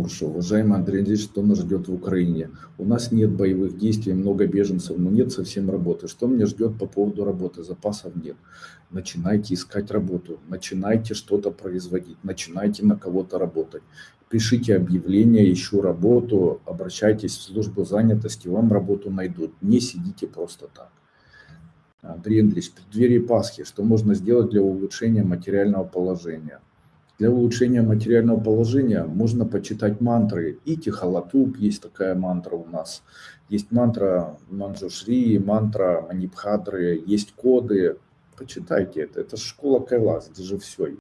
Хорошо, уважаемый Андрей Андреевич, что нас ждет в Украине? У нас нет боевых действий, много беженцев, но нет совсем работы. Что меня ждет по поводу работы? Запасов нет. Начинайте искать работу, начинайте что-то производить, начинайте на кого-то работать. Пишите объявление, ищу работу, обращайтесь в службу занятости, вам работу найдут. Не сидите просто так. Андрей Андреевич, в преддверии Пасхи, что можно сделать для улучшения материального положения? Для улучшения материального положения можно почитать мантры. И Тихолатуп, есть такая мантра у нас. Есть мантра Манджушри, мантра Манипхадры, есть коды. Почитайте это. Это школа Кайлас, где же все